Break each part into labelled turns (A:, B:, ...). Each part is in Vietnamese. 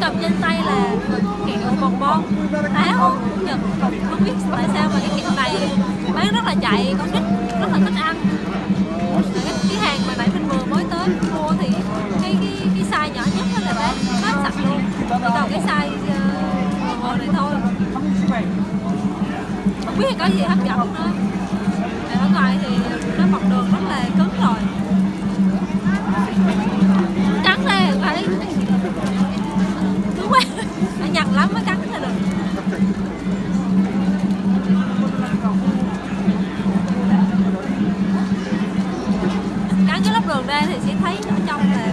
A: cầm trên tay là kẹo bồng bon. Táo Nhật không biết tại sao mà cái kẹo này bán rất là chạy con nít rất là thích ăn. Cái, cái hàng mà nãy mình vừa mới tới mua thì cái cái cái size nhỏ nhất đó là bán hết sạch luôn. Chỉ còn cái size ờ, uh, vừa này thôi. Không biết có gì hấp dẫn nữa. Ở ngoài thì nó cắn đường ra thì sẽ thấy ở trong là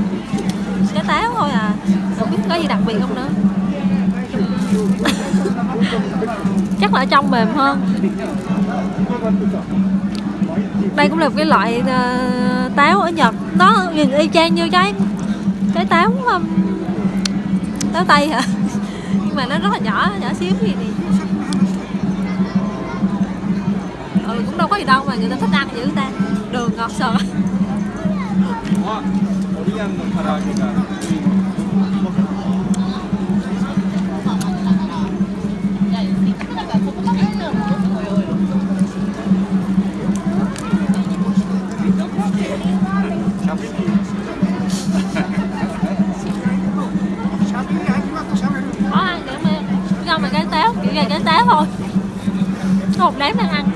A: cái táo thôi à. Không biết có gì đặc biệt không nữa? Chắc là ở trong mềm hơn. Đây cũng là một cái loại uh, táo ở Nhật. Nó nhìn y chang như cái cái táo um, táo tây hả? Nhưng mà nó rất là nhỏ nhỏ xíu gì thì ừ cũng đâu có gì đâu mà người ta thích ăn dữ ta. Đường ngọt sờ
B: あオリアンの唐揚げが
A: có ăn kiểu mà do mà cái táo kiểu là cái táo thôi có một đám đang ăn kìa